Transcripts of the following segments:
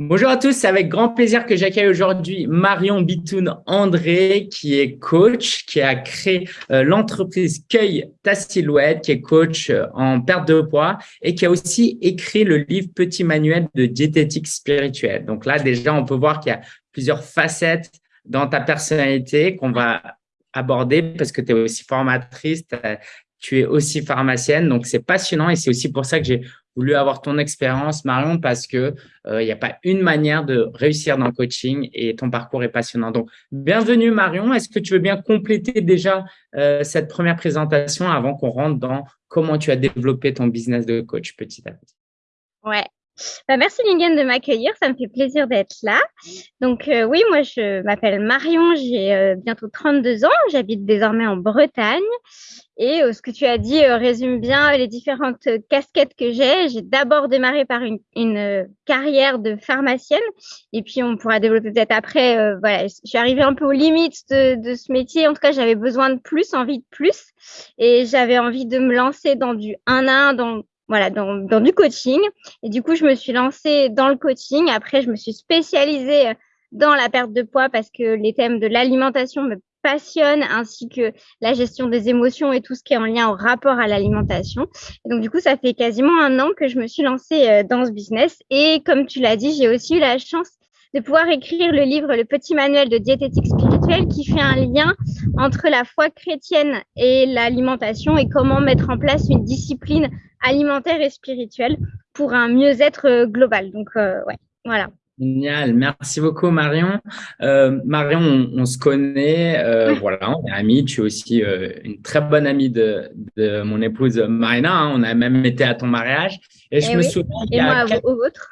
Bonjour à tous, c'est avec grand plaisir que j'accueille aujourd'hui Marion Bitoun André, qui est coach, qui a créé euh, l'entreprise Cueille ta silhouette, qui est coach euh, en perte de poids et qui a aussi écrit le livre Petit manuel de diététique spirituelle. Donc là, déjà, on peut voir qu'il y a plusieurs facettes dans ta personnalité qu'on va aborder parce que tu es aussi formatrice, tu es aussi pharmacienne, donc c'est passionnant et c'est aussi pour ça que j'ai voulu avoir ton expérience, Marion, parce que il n'y a pas une manière de réussir dans le coaching et ton parcours est passionnant. Donc, bienvenue Marion. Est-ce que tu veux bien compléter déjà cette première présentation avant qu'on rentre dans comment tu as développé ton business de coach petit à petit? Ouais, bah, merci Lingen de m'accueillir, ça me fait plaisir d'être là. Donc euh, oui, moi je m'appelle Marion, j'ai euh, bientôt 32 ans, j'habite désormais en Bretagne et euh, ce que tu as dit résume bien les différentes casquettes que j'ai. J'ai d'abord démarré par une, carrière de pharmacienne et puis on pourra développer peut-être après. voilà, je suis arrivée un peu aux limites de, de ce métier. En tout cas, j'avais besoin de plus, envie de plus et j'avais envie de me lancer dans du 1 à 1, dans voilà, dans, dans, du coaching. Et du coup, je me suis lancée dans le coaching. Après, je me suis spécialisée dans la perte de poids parce que les thèmes de l'alimentation me passionnent, ainsi que la gestion des émotions et tout ce qui est en lien au rapport à l'alimentation. Donc, du coup, ça fait quasiment un an que je me suis lancée euh, dans ce business. Et comme tu l'as dit, j'ai aussi eu la chance de pouvoir écrire le livre Le petit manuel de diététique spirituelle qui fait un lien entre la foi chrétienne et l'alimentation et comment mettre en place une discipline alimentaire et spirituelle pour un mieux-être euh, global. Donc, euh, ouais, voilà. Génial, merci beaucoup Marion. Euh, Marion, on, se connaît, euh, voilà, on est amis. Tu es aussi euh, une très bonne amie de, de mon épouse Marina. Hein. on a même été à ton mariage. Et, je eh me souviens. Et moi quelques... au vôtre.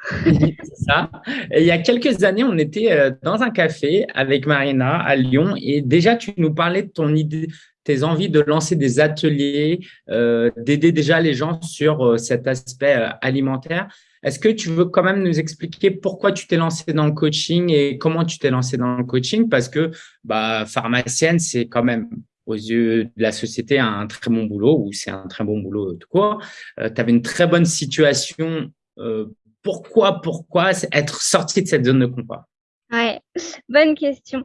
ça. Et il y a quelques années, on était euh, dans un café avec Marina à Lyon et déjà tu nous parlais de ton idée, tes envies de lancer des ateliers, euh, d'aider déjà les gens sur euh, cet aspect alimentaire. Est-ce que tu veux quand même nous expliquer pourquoi tu t'es lancé dans le coaching et comment tu t'es lancé dans le coaching? Parce que bah, pharmacienne, c'est quand même aux yeux de la société un très bon boulot ou c'est un très bon boulot court. Euh, tu avais une très bonne situation. Euh, pourquoi, pourquoi être sorti de cette zone de confort? Ouais, bonne question.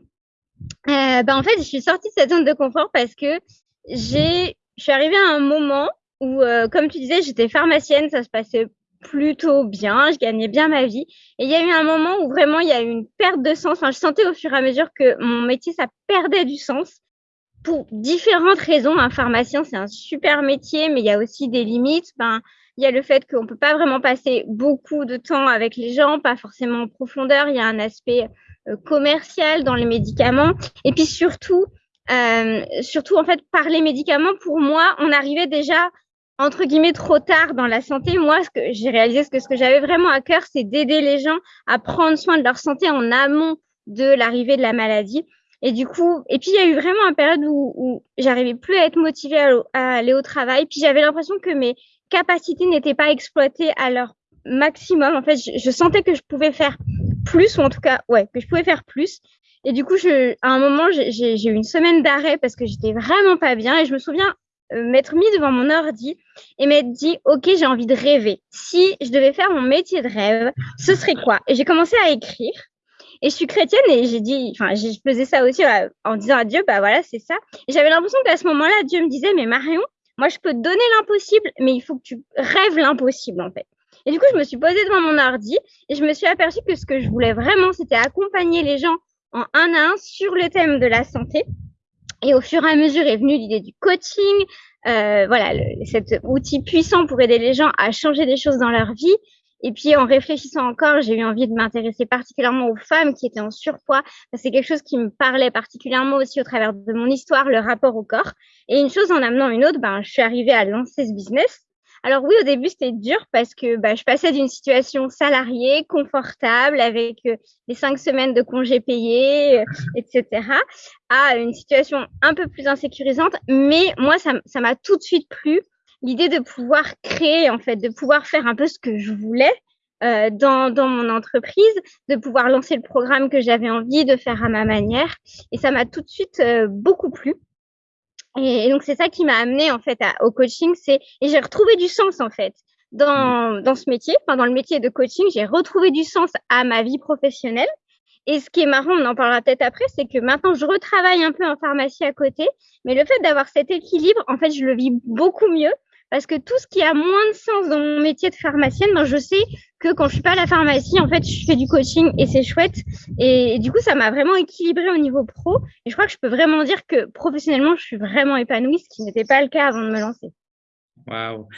Euh, bah, en fait, je suis sortie de cette zone de confort parce que j'ai, je suis arrivée à un moment où, euh, comme tu disais, j'étais pharmacienne, ça se passait plutôt bien, je gagnais bien ma vie. Et il y a eu un moment où vraiment il y a eu une perte de sens. Enfin, je sentais au fur et à mesure que mon métier, ça perdait du sens pour différentes raisons. Un pharmacien, c'est un super métier, mais il y a aussi des limites. Ben, il y a le fait qu'on peut pas vraiment passer beaucoup de temps avec les gens, pas forcément en profondeur. Il y a un aspect euh, commercial dans les médicaments. Et puis surtout, euh, surtout en fait, par les médicaments, pour moi, on arrivait déjà entre guillemets trop tard dans la santé. Moi, ce que j'ai réalisé, ce que, ce que j'avais vraiment à cœur, c'est d'aider les gens à prendre soin de leur santé en amont de l'arrivée de la maladie. Et du coup, et puis il y a eu vraiment une période où, où j'arrivais plus à être motivée à, aller au travail. Puis j'avais l'impression que mes capacités n'étaient pas exploitées à leur maximum. En fait, je, sentais que je pouvais faire plus, ou en tout cas, ouais, que je pouvais faire plus. Et du coup, à un moment, j'ai eu une semaine d'arrêt parce que j'étais vraiment pas bien. Et je me souviens m'être mis devant mon ordi et m'être dit, OK, j'ai envie de rêver. Si je devais faire mon métier de rêve, ce serait quoi? Et j'ai commencé à écrire. Et je suis chrétienne et j'ai dit, enfin, je faisais ça aussi en disant à Dieu, bah voilà, c'est ça. Et j'avais l'impression qu'à ce moment-là, Dieu me disait, mais Marion, moi, je peux te donner l'impossible, mais il faut que tu rêves l'impossible, en fait. Et du coup, je me suis posée devant mon ordi et je me suis aperçue que ce que je voulais vraiment, c'était accompagner les gens en un à un sur le thème de la santé. Et au fur et à mesure est venue l'idée du coaching, euh, voilà, le, cet outil puissant pour aider les gens à changer des choses dans leur vie. Et puis en réfléchissant encore, j'ai eu envie de m'intéresser particulièrement aux femmes qui étaient en surpoids. C'est quelque chose qui me parlait particulièrement aussi au travers de mon histoire, le rapport au corps. Et une chose en amenant une autre, ben, je suis arrivée à lancer ce business. Alors oui, au début, c'était dur parce que bah, je passais d'une situation salariée, confortable, avec euh, les cinq semaines de congés payés, euh, etc., à une situation un peu plus insécurisante. Mais moi, ça m'a tout de suite plu, l'idée de pouvoir créer, en fait, de pouvoir faire un peu ce que je voulais. Euh, dans, dans mon entreprise, de pouvoir lancer le programme que j'avais envie de faire à ma manière. Et ça m'a tout de suite euh, beaucoup plu. Et, donc c'est ça qui m'a amené en fait à, au coaching, c'est et j'ai retrouvé du sens en fait. Dans, dans ce métier, enfin, dans le métier de coaching, j'ai retrouvé du sens à ma vie professionnelle. Et ce qui est marrant, on en parlera peut-être après, c'est que maintenant je retravaille un peu en pharmacie à côté, mais le fait d'avoir cet équilibre, en fait, je le vis beaucoup mieux. Parce que tout ce qui a moins de sens dans mon métier de pharmacienne, ben, je sais que quand je suis pas à la pharmacie, en fait, je fais du coaching et c'est chouette. Et, du coup, ça m'a vraiment équilibré au niveau pro. Et je crois que je peux vraiment dire que professionnellement, je suis vraiment épanouie, ce qui n'était pas le cas avant de me lancer. Waouh.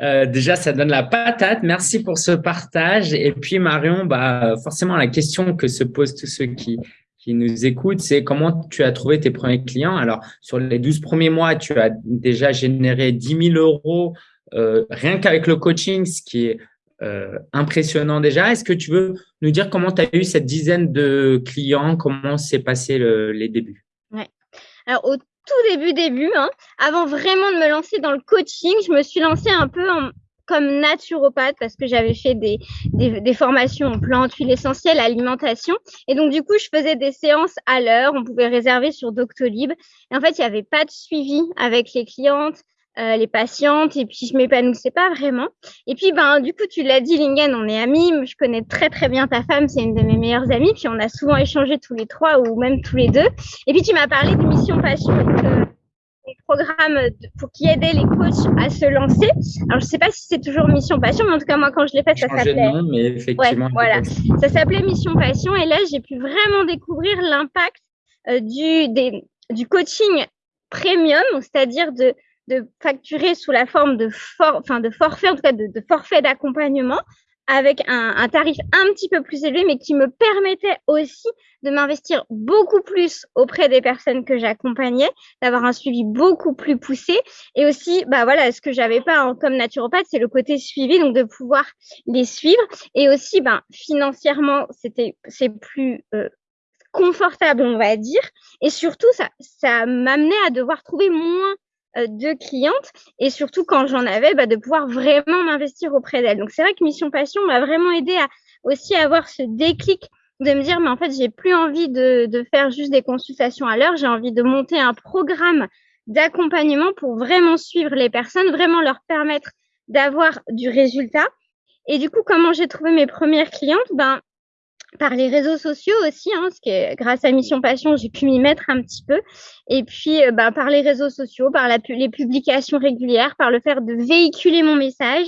Euh, déjà, ça donne la patate. Merci pour ce partage. Et puis, Marion, bah, forcément, la question que se posent tous ceux qui, qui nous écoutent, c'est comment tu as trouvé tes premiers clients? Alors, sur les 12 premiers mois, tu as déjà généré 10 000 euros euh, rien qu'avec le coaching, ce qui est euh, impressionnant déjà. Est-ce que tu veux nous dire comment tu as eu cette dizaine de clients, comment s'est passé les débuts? Alors, au tout début, début, hein, avant vraiment de me lancer dans le coaching, je me suis lancée un peu comme naturopathe parce que j'avais fait des, des, formations en plantes, huiles essentielles, alimentation. Et donc, du coup, je faisais des séances à l'heure. On pouvait réserver sur Doctolib. Et en fait, il n'y avait pas de suivi avec les clientes. Euh, les patientes et puis je m'épanouissais pas vraiment. Et puis ben du coup tu l'as dit Lingen, on est amis, je connais très très bien ta femme, c'est une de mes meilleures amies, puis on a souvent échangé tous les trois ou même tous les deux. Et puis tu m'as parlé de Mission Passion, euh, programme pour qui aidait les coachs à se lancer. Alors je sais pas si c'est toujours Mission Passion, mais en tout cas moi quand je l'ai fait ça s'appelait. mais effectivement. voilà, ça s'appelait Mission Passion et là j'ai pu vraiment découvrir l'impact euh, du des, du coaching premium, c'est-à-dire de de facturer sous la forme de, for enfin de forfait, en tout cas de, forfait d'accompagnement, avec un, tarif un petit peu plus élevé, mais qui me permettait aussi de m'investir beaucoup plus auprès des personnes que j'accompagnais, d'avoir un suivi beaucoup plus poussé, et aussi, bah voilà, ce que j'avais pas comme naturopathe, c'est le côté suivi, donc de pouvoir les suivre, et aussi, ben financièrement, c'était c'est plus euh, confortable, on va dire, et surtout, ça, ça m'amenait à devoir trouver moins de clientes et surtout quand j'en avais, bah, de pouvoir vraiment m'investir auprès d'elles. Donc c'est vrai que Mission Passion m'a vraiment aidé à aussi avoir ce déclic de me dire mais en fait j'ai plus envie de, de faire juste des consultations à l'heure, j'ai envie de monter un programme d'accompagnement pour vraiment suivre les personnes, vraiment leur permettre d'avoir du résultat. Et du coup, comment j'ai trouvé mes premières clientes? Ben, par les réseaux sociaux aussi, hein, parce que grâce à Mission Passion, j'ai pu m'y mettre un petit peu. Et puis, euh, bah, par les réseaux sociaux, par la, les publications régulières, par le fait de véhiculer mon message.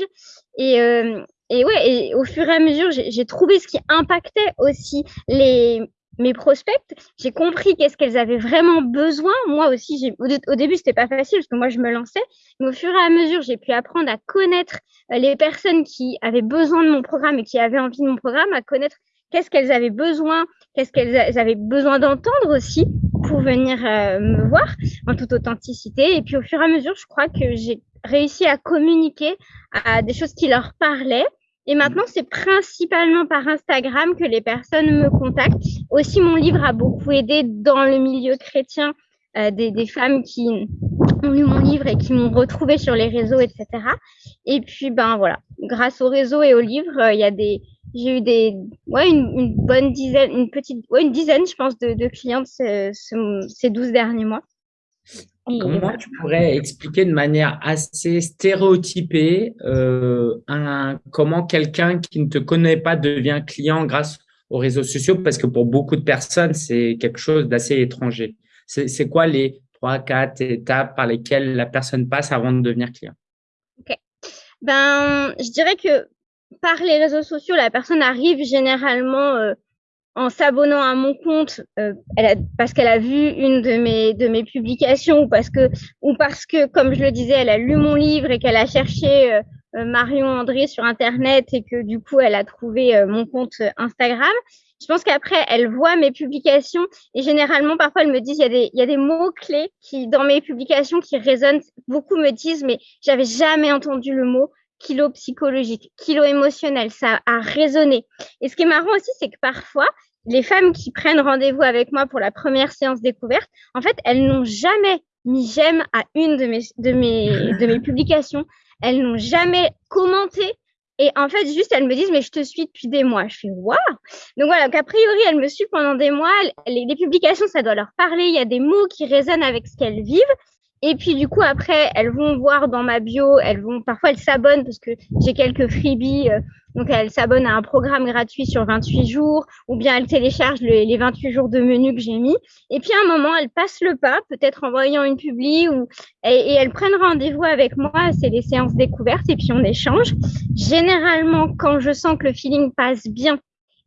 Et, euh, et ouais, et au fur et à mesure, j'ai trouvé ce qui impactait aussi les mes prospects. J'ai compris qu'est-ce qu'elles avaient vraiment besoin. Moi aussi, au, au début, c'était pas facile parce que moi, je me lançais. Mais au fur et à mesure, j'ai pu apprendre à connaître euh, les personnes qui avaient besoin de mon programme et qui avaient envie de mon programme, à connaître qu'est-ce qu'elles avaient besoin, qu'est-ce qu'elles avaient besoin d'entendre aussi pour venir euh, me voir en toute authenticité. Et puis au fur et à mesure, je crois que j'ai réussi à communiquer à des choses qui leur parlaient. Et maintenant, c'est principalement par Instagram que les personnes me contactent. Aussi, mon livre a beaucoup aidé dans le milieu chrétien euh, des, femmes qui ont lu mon livre et qui m'ont retrouvé sur les réseaux, etc. Et puis, ben voilà, grâce au réseau et au livre, euh, il y a des, j'ai eu des, ouais, une, bonne dizaine, une petite, ouais, une dizaine, je pense, de, de clientes ces, ces 12 derniers mois. Comment tu pourrais expliquer de manière assez stéréotypée euh, un, comment quelqu'un qui ne te connaît pas devient client grâce aux réseaux sociaux? Parce que pour beaucoup de personnes, c'est quelque chose d'assez étranger. C'est quoi les trois, quatre étapes par lesquelles la personne passe avant de devenir client? Ok. Ben, je dirais que par les réseaux sociaux, la personne arrive généralement euh, en s'abonnant à mon compte euh, elle a, parce qu'elle a vu une de mes de mes publications ou parce que ou parce que comme je le disais, elle a lu mon livre et qu'elle a cherché euh, Marion André sur internet et que du coup elle a trouvé mon compte Instagram. Je pense qu'après elle voit mes publications et généralement parfois elle me dit il y a des y a des mots clés qui dans mes publications qui résonnent. Beaucoup me disent mais j'avais jamais entendu le mot kilo psychologique, kilo émotionnel, ça a résonné. Et ce qui est marrant aussi, c'est que parfois, les femmes qui prennent rendez-vous avec moi pour la première séance découverte, en fait, elles n'ont jamais mis j'aime à une de mes, de mes, de mes publications. Elles n'ont jamais commenté. Et en fait, juste, elles me disent, mais je te suis depuis des mois. Je fais, waouh! Donc voilà, qu'a priori, elles me suivent pendant des mois. Les, les publications, ça doit leur parler. Il y a des mots qui résonnent avec ce qu'elles vivent. Et puis du coup après, elles vont voir dans ma bio, elles vont parfois elles s'abonnent parce que j'ai quelques freebies. Euh, donc elles s'abonnent à un programme gratuit sur 28 jours ou bien elles téléchargent les 28 jours de menu que j'ai mis. Et puis à un moment, elles passent le pas, peut-être en voyant une publi ou et, elles prennent rendez-vous avec moi. C'est les séances découvertes et puis on échange. Généralement, quand je sens que le feeling passe bien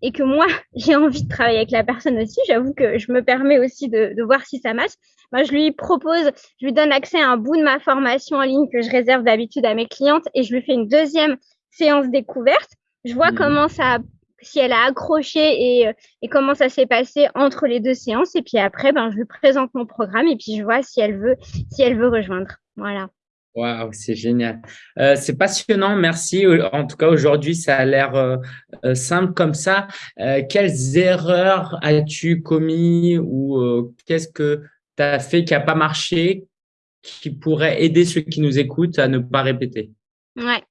et que moi, j'ai envie de travailler avec la personne aussi, j'avoue que je me permets aussi de, de voir si ça marche. Moi, je lui propose, je lui donne accès à un bout de ma formation en ligne que je réserve d'habitude à mes clientes et je lui fais une deuxième séance découverte. Je vois mmh. comment ça, si elle a accroché et, et comment ça s'est passé entre les deux séances. Et puis après, ben, je lui présente mon programme et puis je vois si elle veut, si elle veut rejoindre. Voilà. Waouh, c'est génial. Euh, c'est passionnant, merci. En tout cas, aujourd'hui, ça a l'air euh, euh, simple comme ça. Euh, quelles erreurs as-tu commis ou euh, qu'est-ce que as fait qui n'a pas marché, qui pourrait aider ceux qui nous écoutent à ne pas répéter. Ouais,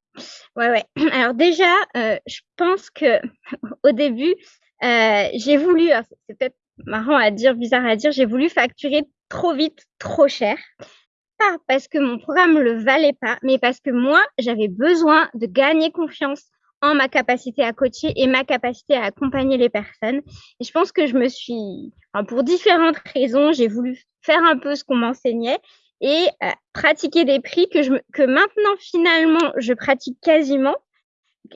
ouais, ouais. Alors déjà, je pense que au début, j'ai voulu, c'est peut-être marrant à dire, bizarre à dire, j'ai voulu facturer trop vite, trop cher. Pas parce que mon programme ne le valait pas, mais parce que moi, j'avais besoin de gagner confiance en ma capacité à coacher et ma capacité à accompagner les personnes. Et je pense que je me suis, pour différentes raisons, j'ai voulu faire un peu ce qu'on m'enseignait et euh, pratiquer des prix que, je, que maintenant, finalement, je pratique quasiment.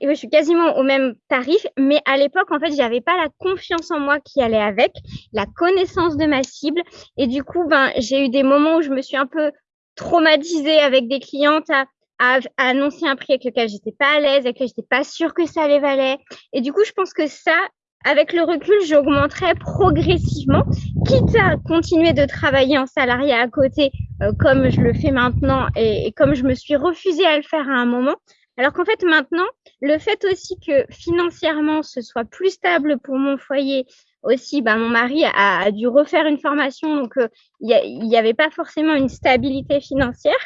Je suis quasiment au même tarif, mais à l'époque, en fait, j'avais pas la confiance en moi qui allait avec, la connaissance de ma cible, et du coup, ben, j'ai eu des moments où je me suis un peu traumatisée avec des clientes à, à, annoncer un prix avec lequel j'étais pas à l'aise, avec lequel j'étais pas sûre que ça les valait. Et du coup, je pense que ça, avec le recul, j'augmenterai progressivement, quitte à continuer de travailler en salariat à côté, euh, comme je le fais maintenant et, comme je me suis refusée à le faire à un moment. Alors qu'en fait, maintenant, le fait aussi que financièrement, ce soit plus stable pour mon foyer, aussi, bah, mon mari a, a, dû refaire une formation, donc euh, il n'y avait pas forcément une stabilité financière.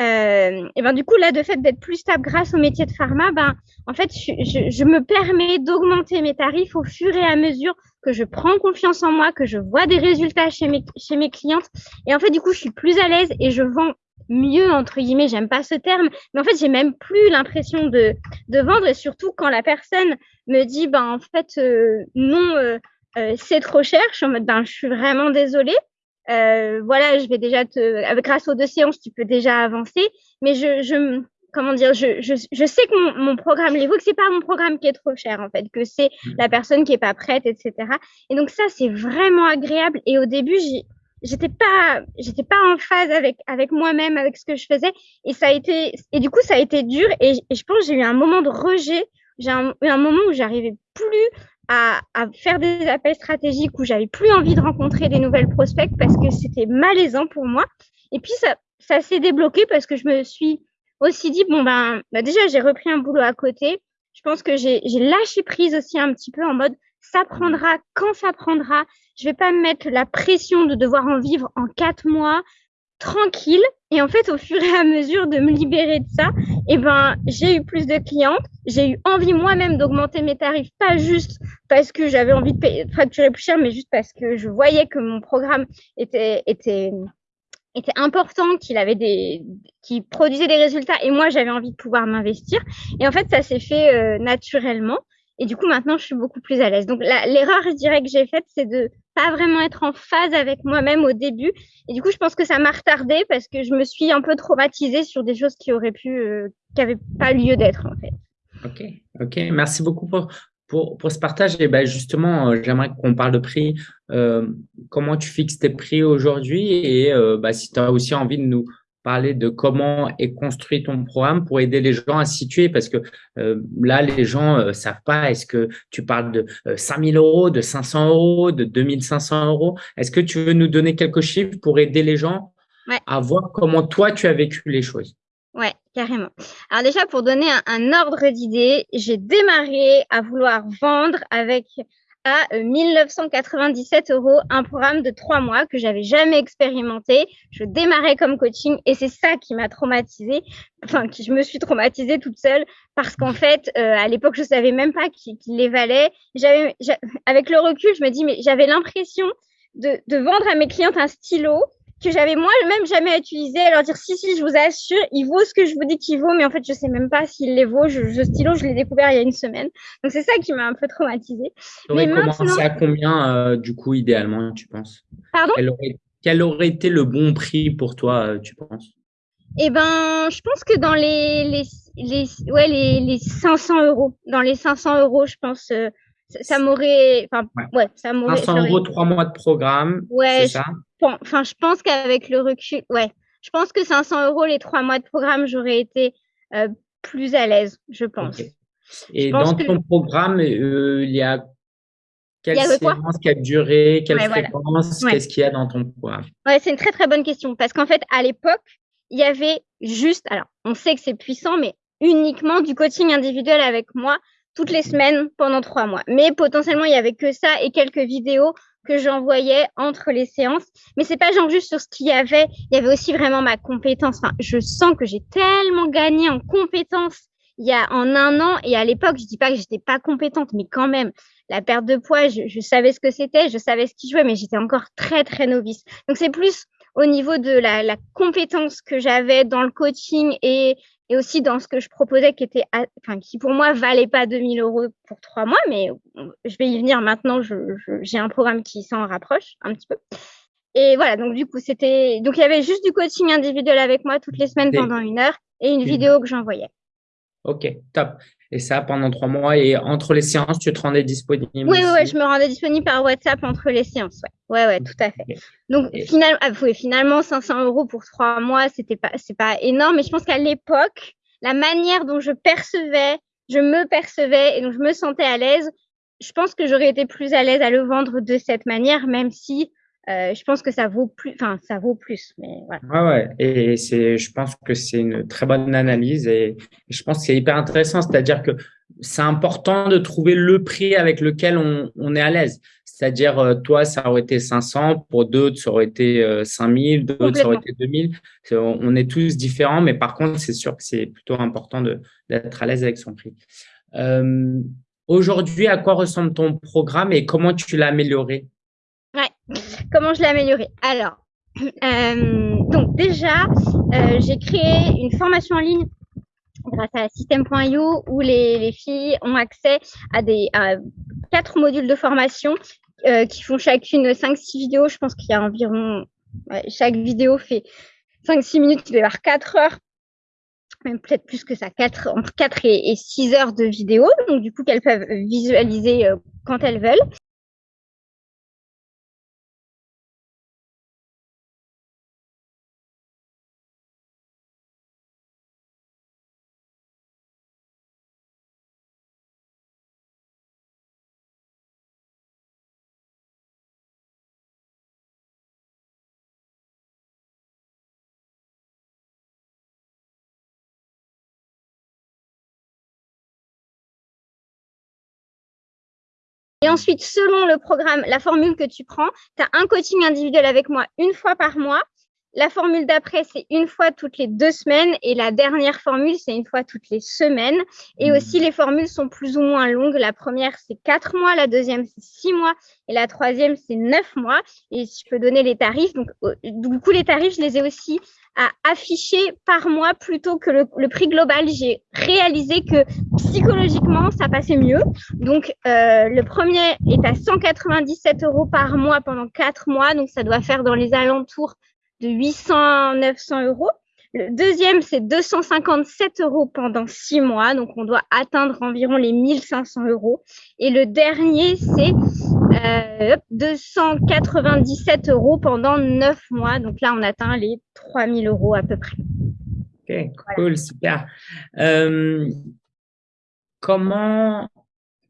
Euh, et ben du coup là, de fait d'être plus stable grâce au métier de pharma, ben en fait, je, je, je me permets d'augmenter mes tarifs au fur et à mesure que je prends confiance en moi, que je vois des résultats chez mes chez mes clientes. Et en fait, du coup, je suis plus à l'aise et je vends mieux entre guillemets. J'aime pas ce terme, mais en fait, j'ai même plus l'impression de de vendre. Et surtout quand la personne me dit, ben en fait, euh, non. Euh, euh, c'est trop cher. Je suis en mode, ben, je suis vraiment désolée. Euh, voilà, je vais déjà te, grâce aux deux séances, tu peux déjà avancer. Mais je, je comment dire, je, je, je sais que mon, mon programme que c'est pas mon programme qui est trop cher en fait, que c'est mmh. la personne qui est pas prête, etc. Et donc ça, c'est vraiment agréable. Et au début, j'étais pas, j'étais pas en phase avec avec moi-même, avec ce que je faisais. Et ça a été, et du coup, ça a été dur. Et, et je pense j'ai eu un moment de rejet. J'ai eu un moment où j'arrivais plus à, à, faire des appels stratégiques où j'avais plus envie de rencontrer des nouvelles prospects parce que c'était malaisant pour moi. Et puis ça, ça s'est débloqué parce que je me suis aussi dit bon ben bah déjà j'ai repris un boulot à côté. Je pense que j'ai lâché prise aussi un petit peu en mode ça prendra quand ça prendra. Je vais pas me mettre la pression de devoir en vivre en quatre mois tranquille. Et en fait, au fur et à mesure de me libérer de ça, eh ben, j'ai eu plus de clientes. J'ai eu envie moi-même d'augmenter mes tarifs, pas juste parce que j'avais envie de, payer, facturer plus cher, mais juste parce que je voyais que mon programme était, était, était important, qu'il avait des, qui produisait des résultats, et moi j'avais envie de pouvoir m'investir. Et en fait, ça s'est fait euh, naturellement. Et du coup, maintenant, je suis beaucoup plus à l'aise. Donc, l'erreur, je dirais, que j'ai faite, c'est de pas vraiment être en phase avec moi-même au début. Et du coup, je pense que ça m'a retardé parce que je me suis un peu traumatisée sur des choses qui auraient pu, euh, qui n'avaient pas lieu d'être, en fait. Ok, ok. Merci beaucoup pour, pour, pour ce partage. Et ben justement, euh, j'aimerais qu'on parle de prix. Euh, comment tu fixes tes prix aujourd'hui? Et bah, si tu as aussi envie de nous parler de comment est construit ton programme pour aider les gens à se situer parce que euh, là, les gens euh, savent pas, est-ce que tu parles de euh, 5000 euros, de 500 euros, de 2500 euros? Est-ce que tu veux nous donner quelques chiffres pour aider les gens ouais. à voir comment toi, tu as vécu les choses? Ouais, carrément. Alors déjà, pour donner un, un ordre d'idée, j'ai démarré à vouloir vendre avec à 1997 euh, euros un programme de trois mois que j'avais jamais expérimenté. Je démarrais comme coaching et c'est ça qui m'a traumatisée, enfin qui je me suis traumatisée toute seule parce qu'en fait euh, à l'époque je savais même pas qu'il qu les valait. J'avais avec le recul je me dis mais j'avais l'impression de, de vendre à mes clientes un stylo que j'avais moi-même jamais utilisé, à leur dire si, si, je vous assure, il vaut ce que je vous dis qu'il vaut, mais en fait, je sais même pas s'il les vaut. Je, ce stylo, je l'ai découvert il y a une semaine. Donc, c'est ça qui m'a un peu traumatisée. Mais commencé à combien, euh, du coup, idéalement, tu penses? Pardon? Quel aurait, été le bon prix pour toi, euh, tu penses? Eh ben, je pense que dans les, les, les, ouais, les, les 500 euros, dans les 500 euros, je pense, euh, ça, m'aurait, enfin, ouais. ça m'aurait. 500 euros, trois mois de programme. Ouais, c'est ça? Enfin, je pense qu'avec le recul, ouais, je pense que 500 euros les trois mois de programme, j'aurais été euh, plus à l'aise, je pense. Et dans ton programme, euh, il y a quelle séance, quelle durée, quelle fréquence, qu'est-ce qu'il y a dans ton programme? Ouais, c'est une très très bonne question parce qu'en fait, à l'époque, il y avait juste, alors, on sait que c'est puissant, mais uniquement du coaching individuel avec moi toutes les semaines pendant trois mois. Mais potentiellement, il y avait que ça et quelques vidéos que j'envoyais entre les séances. Mais c'est pas genre juste sur ce qu'il y avait. Il y avait aussi vraiment ma compétence. Enfin, je sens que j'ai tellement gagné en compétences il y a en un an. Et à l'époque, je dis pas que j'étais pas compétente, mais quand même, la perte de poids, je, je savais ce que c'était, je savais ce qui jouait, mais j'étais encore très, très novice. Donc c'est plus au niveau de la, la compétence que j'avais dans le coaching et et aussi dans ce que je proposais qui était, enfin, qui pour moi valait pas 2000 euros pour trois mois, mais je vais y venir maintenant. j'ai un programme qui s'en rapproche un petit peu. Et voilà, donc du coup, c'était, donc il y avait juste du coaching individuel avec moi toutes les semaines pendant une heure et une vidéo que j'envoyais. Ok, top. Et ça pendant trois mois. Et entre les séances, tu te rendais disponible Oui, oui, je me rendais disponible par WhatsApp entre les séances. Ouais, ouais, ouais tout à fait. Donc, finalement, ah, finalement, 500 euros pour trois mois, c'était pas, c'est pas énorme. Mais je pense qu'à l'époque, la manière dont je percevais, je me percevais et dont je me sentais à l'aise, je pense que j'aurais été plus à l'aise à le vendre de cette manière, même si euh, je pense que ça vaut plus, enfin, ça vaut plus, mais voilà. Ouais, ouais. Et c'est, je pense que c'est une très bonne analyse et je pense que c'est hyper intéressant. C'est-à-dire que c'est important de trouver le prix avec lequel on, on est à l'aise. C'est-à-dire, euh, toi, ça aurait été 500, pour d'autres, ça aurait été 5000, euh, d'autres, ça aurait été 2000. On est tous différents, mais par contre, c'est sûr que c'est plutôt important d'être à l'aise avec son prix. Euh, Aujourd'hui, à quoi ressemble ton programme et comment tu l'as amélioré? Ouais. Comment je l'ai amélioré Alors, euh, donc déjà, euh, j'ai créé une formation en ligne grâce à System.io où les, les, filles ont accès à des à quatre modules de formation euh, qui font chacune 5-6 vidéos. Je pense qu'il y a environ chaque vidéo fait 5-6 minutes, il va y avoir 4 heures même peut-être plus que ça, 4, entre 4 et, et 6 heures de vidéo, donc du coup qu'elles peuvent visualiser euh, quand elles veulent. Et ensuite, selon le programme, la formule que tu prends, tu as un coaching individuel avec moi une fois par mois. La formule d'après, c'est une fois toutes les deux semaines. Et la dernière formule, c'est une fois toutes les semaines. Et mmh. aussi, les formules sont plus ou moins longues. La première, c'est quatre mois. La deuxième, c'est six mois. Et la troisième, c'est neuf mois. Et je peux donner les tarifs. Donc, euh, du coup, les tarifs, je les ai aussi à afficher par mois plutôt que le, prix global. J'ai réalisé que psychologiquement, ça passait mieux. Donc, euh, le premier est à 197 euros par mois pendant quatre mois. Donc, ça doit faire dans les alentours de 800, 900 euros. Le deuxième, c'est 257 euros pendant six mois. Donc, on doit atteindre environ les 1500 euros. Et le dernier, c'est euh, 297 euros pendant neuf mois. Donc là, on atteint les 3000 euros à peu près. Ok, cool, super. Euh, comment,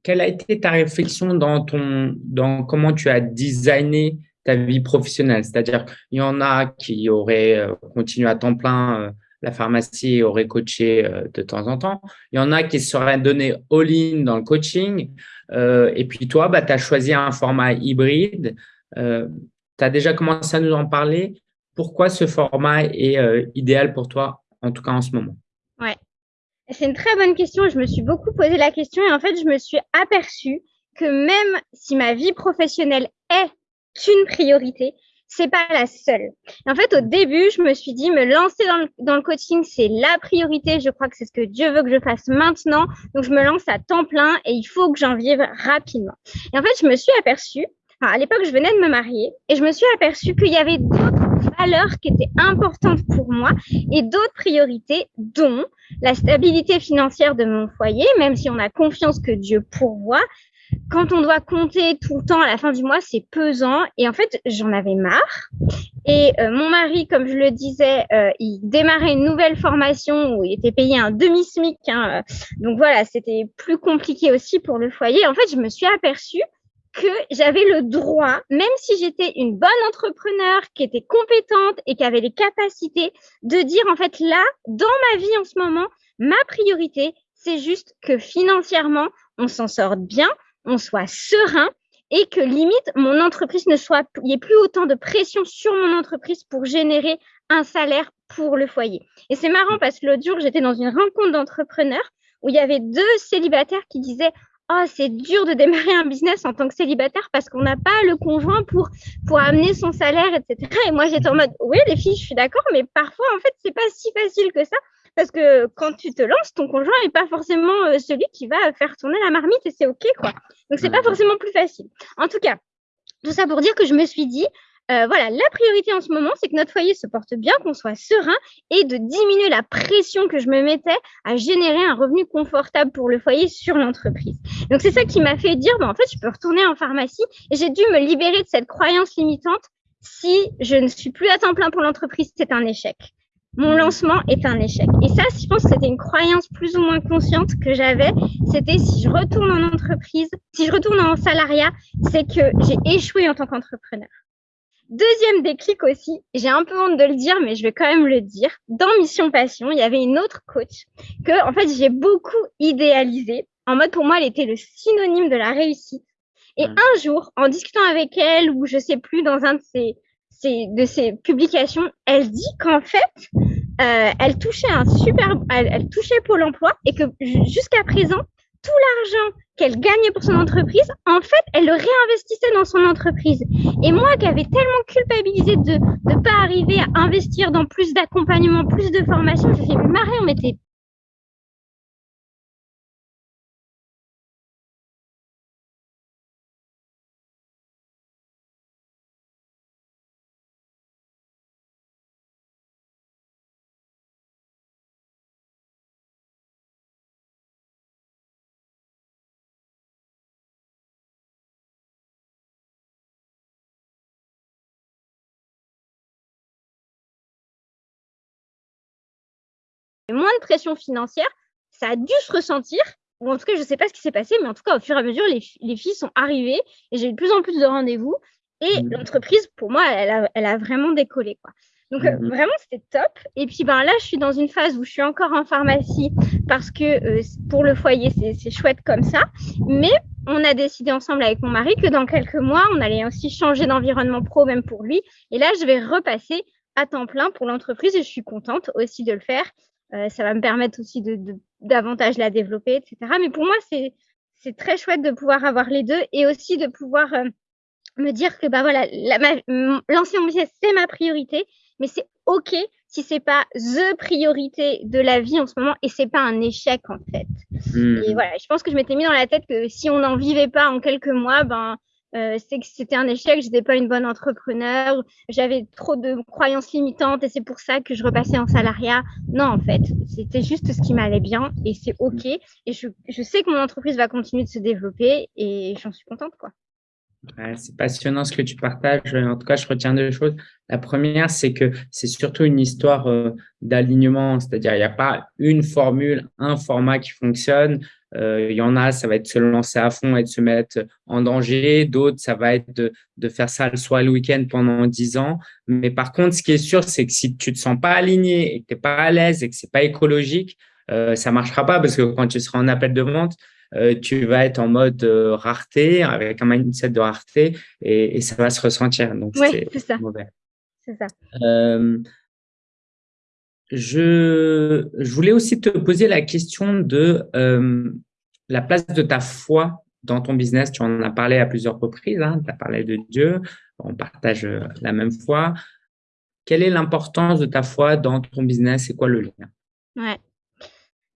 quelle a été ta réflexion dans ton, dans comment tu as designé ta vie professionnelle. C'est-à-dire, il y en a qui auraient euh, continué à temps plein euh, la pharmacie et auraient coaché euh, de temps en temps. Il y en a qui seraient donnés all-in dans le coaching. et puis toi, bah, tu as choisi un format hybride. tu as déjà commencé à nous en parler. Pourquoi ce format est idéal pour toi, en tout cas en ce moment? Ouais, c'est une très bonne question. Je me suis beaucoup posé la question et en fait, je me suis aperçue que même si ma vie professionnelle est une priorité. c'est pas la seule. en fait, au début, je me suis dit, me lancer dans le, dans le coaching, c'est la priorité. Je crois que c'est ce que Dieu veut que je fasse maintenant. Donc, je me lance à temps plein et il faut que j'en vive rapidement. Et en fait, je me suis aperçue, à l'époque, je venais de me marier et je me suis aperçue qu'il y avait d'autres valeurs qui étaient importantes pour moi et d'autres priorités, dont la stabilité financière de mon foyer, même si on a confiance que Dieu pourvoit, quand on doit compter tout le temps à la fin du mois, c'est pesant. Et en fait, j'en avais marre. Et euh, mon mari, comme je le disais, euh, il démarrait une nouvelle formation où il était payé un demi-SMIC. Hein, euh. donc voilà, c'était plus compliqué aussi pour le foyer. En fait, je me suis aperçue que j'avais le droit, même si j'étais une bonne entrepreneur, qui était compétente et qui avait les capacités, de dire en fait là, dans ma vie en ce moment, ma priorité, c'est juste que financièrement, on s'en sorte bien, on soit serein et que limite mon entreprise ne soit, il n'y ait plus autant de pression sur mon entreprise pour générer un salaire pour le foyer. Et c'est marrant parce que l'autre jour, j'étais dans une rencontre d'entrepreneurs où il y avait deux célibataires qui disaient Oh, c'est dur de démarrer un business en tant que célibataire parce qu'on n'a pas le conjoint pour, amener son salaire, etc. Et moi, j'étais en mode, oui, les filles, je suis d'accord, mais parfois, en fait, c'est pas si facile que ça parce que quand tu te lances, ton conjoint n'est pas forcément euh, celui qui va faire tourner la marmite et c'est OK, quoi. Donc, c'est pas forcément plus facile. En tout cas, tout ça pour dire que je me suis dit, euh, voilà, la priorité en ce moment, c'est que notre foyer se porte bien, qu'on soit serein et de diminuer la pression que je me mettais à générer un revenu confortable pour le foyer sur l'entreprise. Donc, c'est ça qui m'a fait dire, bah, en fait, je peux retourner en pharmacie et j'ai dû me libérer de cette croyance limitante. Si je ne suis plus à temps plein pour l'entreprise, c'est un échec mon lancement est un échec. Et ça, je pense que c'était une croyance plus ou moins consciente que j'avais. C'était si je retourne en entreprise, si je retourne en salariat, c'est que j'ai échoué en tant qu'entrepreneur. Deuxième déclic aussi, j'ai un peu honte de le dire, mais je vais quand même le dire. Dans Mission Passion, il y avait une autre coach que, en fait, j'ai beaucoup idéalisé. En mode, pour moi, elle était le synonyme de la réussite. Et un jour, en discutant avec elle, ou je sais plus, dans un de ses de ses publications, elle dit qu'en fait, euh, elle touchait un super, elle, touchait Pôle Emploi et que jusqu'à présent, tout l'argent qu'elle gagnait pour son entreprise, en fait, elle le réinvestissait dans son entreprise. Et moi, qui avais tellement culpabilisé de ne pas arriver à investir dans plus d'accompagnement, plus de formation, j'ai fait marrer, on m'était moins de pression financière, ça a dû se ressentir, ou en tout cas, je ne sais pas ce qui s'est passé, mais en tout cas, au fur et à mesure, les, filles sont arrivées et j'ai eu de plus en plus de rendez-vous. Et mmh. l'entreprise, pour moi, elle a, vraiment décollé. Quoi. Donc, euh, mmh. vraiment, c'était top. Et puis, ben, là, je suis dans une phase où je suis encore en pharmacie parce que euh, pour le foyer, c'est chouette comme ça. Mais on a décidé ensemble avec mon mari que dans quelques mois, on allait aussi changer d'environnement pro, même pour lui. Et là, je vais repasser à temps plein pour l'entreprise et je suis contente aussi de le faire. Euh, ça va me permettre aussi de, davantage la développer, etc. Mais pour moi, c'est c'est très chouette de pouvoir avoir les deux et aussi de pouvoir euh, me dire que bah voilà, lancer mon business c'est ma priorité, mais c'est ok si c'est pas the priorité de la vie en ce moment et c'est pas un échec en fait. Mmh. Et voilà, je pense que je m'étais mis dans la tête que si on n'en vivait pas en quelques mois, ben euh, c'est que c'était un échec, je n'étais pas une bonne entrepreneur, j'avais trop de croyances limitantes et c'est pour ça que je repassais en salariat. Non, en fait, c'était juste ce qui m'allait bien et c'est OK. Et je, je sais que mon entreprise va continuer de se développer et j'en suis contente, quoi c'est passionnant ce que tu partages. En tout cas, je retiens deux choses. La première, c'est que c'est surtout une histoire euh, d'alignement, c'est-à-dire il n'y a pas une formule, un format qui fonctionne. Euh, il y en a, ça va être se lancer à fond et de se mettre en danger. D'autres, ça va être de, faire ça le soir et le week-end pendant dix ans. Mais par contre, ce qui est sûr, c'est que si tu te sens pas aligné et que tu n'es pas à l'aise et que c'est pas écologique, euh, ça marchera pas parce que quand tu seras en appel de vente, euh, tu vas être en mode rareté, avec un mindset de rareté, et, ça va se ressentir. Donc, c'est ça. mauvais. C'est ça. Euh, je, voulais aussi te poser la question de la place de ta foi dans ton business, tu en as parlé à plusieurs reprises, hein, tu as parlé de Dieu, on partage euh, la même foi. Quelle est l'importance de ta foi dans ton business? C'est quoi le lien? Ouais.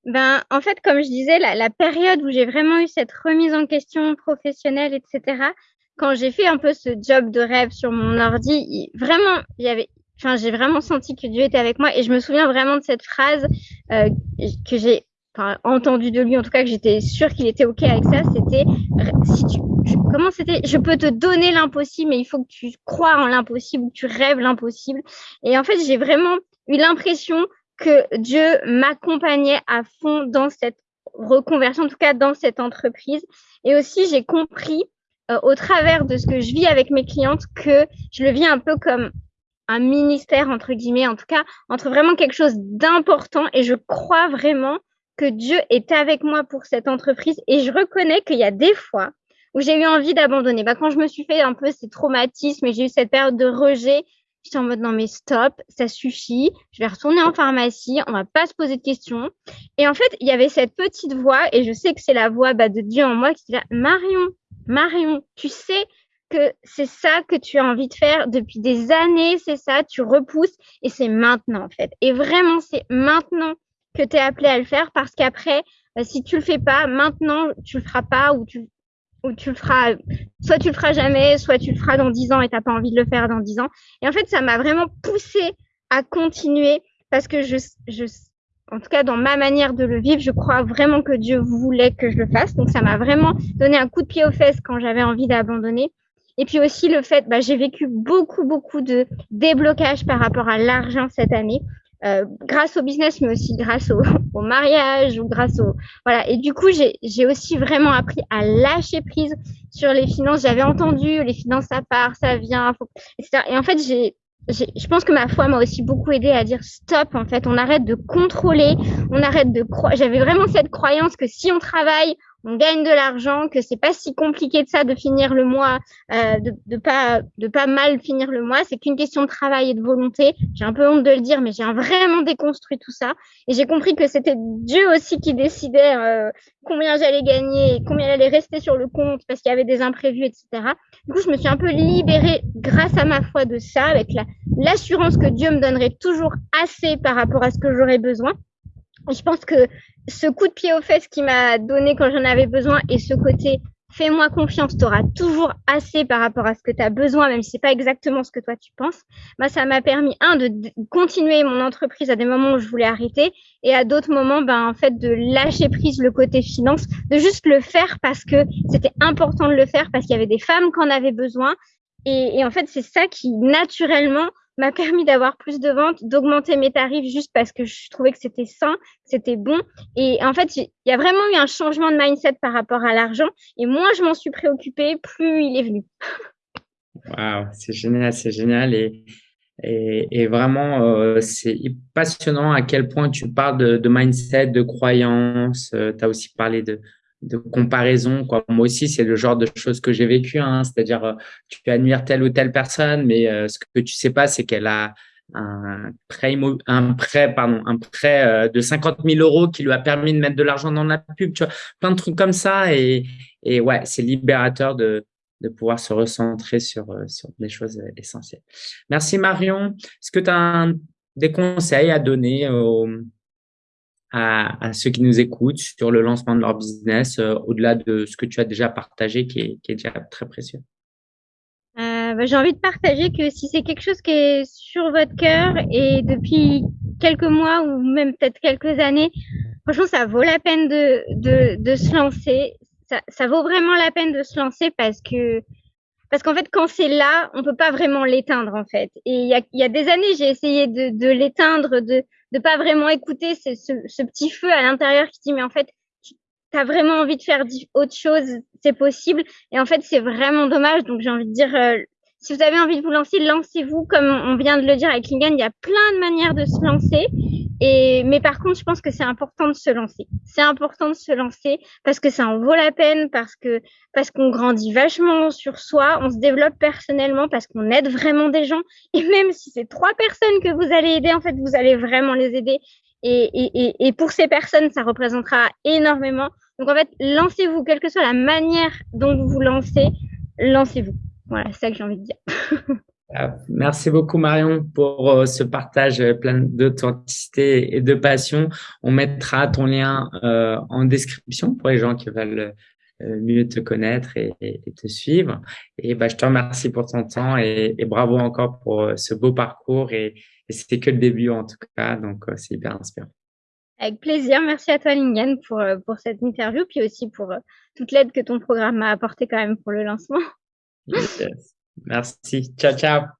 Ben, en fait, comme je disais, la, période où j'ai vraiment eu cette remise en question professionnelle, etc., quand j'ai fait un peu ce job de rêve sur mon ordi, vraiment, j'avais, enfin, j'ai vraiment senti que Dieu était avec moi et je me souviens vraiment de cette phrase euh, que j'ai entendu de lui, en tout cas que j'étais sûre qu'il était OK avec ça, c'était comment c'était? Je peux te donner l'impossible, mais il faut que tu crois en l'impossible, que tu rêves l'impossible. Et en fait, j'ai vraiment eu l'impression que Dieu m'accompagnait à fond dans cette reconversion, en tout cas dans cette entreprise. Et aussi, j'ai compris euh, au travers de ce que je vis avec mes clientes que je le vis un peu comme un ministère, entre guillemets, en tout cas, entre vraiment quelque chose d'important. Et je crois vraiment que Dieu est avec moi pour cette entreprise et je reconnais qu'il y a des fois où j'ai eu envie d'abandonner. Bah, quand je me suis fait un peu ces traumatismes et j'ai eu cette période de rejet, j'étais en mode non mais stop, ça suffit, je vais retourner en pharmacie, on va pas se poser de questions. Et en fait, il y avait cette petite voix et je sais que c'est la voix bah, de Dieu en moi qui dit Marion, Marion, tu sais que c'est ça que tu as envie de faire depuis des années, c'est ça, tu repousses et c'est maintenant en fait. Et vraiment, c'est maintenant que tu es appelé à le faire parce qu'après, euh, si tu le fais pas, maintenant, tu le feras pas ou tu, ou tu le feras, soit tu le feras jamais, soit tu le feras dans dix ans et t'as pas envie de le faire dans dix ans. Et en fait, ça m'a vraiment poussé à continuer parce que je, je, en tout cas, dans ma manière de le vivre, je crois vraiment que Dieu voulait que je le fasse. Donc, ça m'a vraiment donné un coup de pied aux fesses quand j'avais envie d'abandonner. Et puis aussi le fait, bah, j'ai vécu beaucoup, beaucoup de déblocage par rapport à l'argent cette année. Euh, grâce au business, mais aussi grâce au, au, mariage ou grâce au voilà. Et du coup, j'ai aussi vraiment appris à lâcher prise sur les finances. J'avais entendu les finances ça part, ça vient, etc. Et en fait, j'ai je pense que ma foi m'a aussi beaucoup aidé à dire stop en fait on arrête de contrôler on arrête de croire j'avais vraiment cette croyance que si on travaille on gagne de l'argent, que c'est pas si compliqué de ça de finir le mois, euh, de, de pas de pas mal finir le mois. C'est qu'une question de travail et de volonté. J'ai un peu honte de le dire, mais j'ai vraiment déconstruit tout ça et j'ai compris que c'était Dieu aussi qui décidait euh, combien j'allais gagner, combien allait rester sur le compte parce qu'il y avait des imprévus, etc. Du coup, je me suis un peu libérée grâce à ma foi de ça, avec la l'assurance que Dieu me donnerait toujours assez par rapport à ce que j'aurais besoin. Je pense que ce coup de pied aux fesses qui m'a donné quand j'en avais besoin et ce côté fais-moi confiance, tu auras toujours assez par rapport à ce que tu as besoin, même si c'est pas exactement ce que toi tu penses, bah, ça m'a permis, un, de continuer mon entreprise à des moments où je voulais arrêter et à d'autres moments, ben, en fait, de lâcher prise le côté finance, de juste le faire parce que c'était important de le faire, parce qu'il y avait des femmes qui en avaient besoin. Et en fait, c'est ça qui, naturellement, m'a permis d'avoir plus de ventes, d'augmenter mes tarifs juste parce que je trouvais que c'était sain, que c'était bon. Et en fait, il y a vraiment eu un changement de mindset par rapport à l'argent. Et moins je m'en suis préoccupée, plus il est venu. Waouh, c'est génial, c'est génial. Et, et, vraiment, euh, c'est passionnant à quel point tu parles de, mindset, de croyance. Euh, tu as aussi parlé de, de comparaison. Quoi. Moi aussi, c'est le genre de choses que j'ai vécu. Hein. C'est-à-dire, euh, tu admires telle ou telle personne, mais euh, ce que tu sais pas, c'est qu'elle a un prêt, un prêt, pardon, un prêt euh, de 50 000 euros qui lui a permis de mettre de l'argent dans la pub. Tu vois, plein de trucs comme ça. Et, et ouais, c'est libérateur de, de pouvoir se recentrer sur, sur des choses essentielles. Merci Marion. Est-ce que tu des conseils à donner à, ceux qui nous écoutent sur le lancement de leur business, euh, au-delà de ce que tu as déjà partagé, qui est, qui est déjà très précieux euh, bah, J'ai envie de partager que si c'est quelque chose qui est sur votre cœur et depuis quelques mois ou même peut-être quelques années, franchement, ça vaut la peine de, de, de se lancer. Ça, ça vaut vraiment la peine de se lancer parce que parce qu'en fait, quand c'est là, on peut pas vraiment l'éteindre en fait. Et il y a, y a, des années, j'ai essayé de, de l'éteindre, de de pas vraiment écouter ce, petit feu à l'intérieur qui dit mais en fait tu as vraiment envie de faire autre chose, c'est possible. Et en fait, c'est vraiment dommage. Donc, j'ai envie de dire, euh, si vous avez envie de vous lancer, lancez-vous. Comme on vient de le dire avec Lingen, il y a plein de manières de se lancer. Et, mais par contre, je pense que c'est important de se lancer. C'est important de se lancer parce que ça en vaut la peine, parce que, parce qu'on grandit vachement sur soi, on se développe personnellement, parce qu'on aide vraiment des gens. Et même si c'est trois personnes que vous allez aider, en fait, vous allez vraiment les aider. Et, pour ces personnes, ça représentera énormément. Donc en fait, lancez-vous, quelle que soit la manière dont vous vous lancez, lancez-vous. Voilà, c'est ça que j'ai envie de dire. Ah, merci beaucoup Marion pour euh, ce partage plein d'authenticité et de passion. On mettra ton lien euh, en description pour les gens qui veulent euh, mieux te connaître et, te suivre. Et bah, je te remercie pour ton temps et, bravo encore pour euh, ce beau parcours. Et, c'était que le début en tout cas, donc euh, c'est hyper inspirant. Avec plaisir. Merci à toi, Lingen, pour, pour cette interview, puis aussi pour toute l'aide que ton programme m'a apporté quand même pour le lancement. Merci. Ciao, ciao.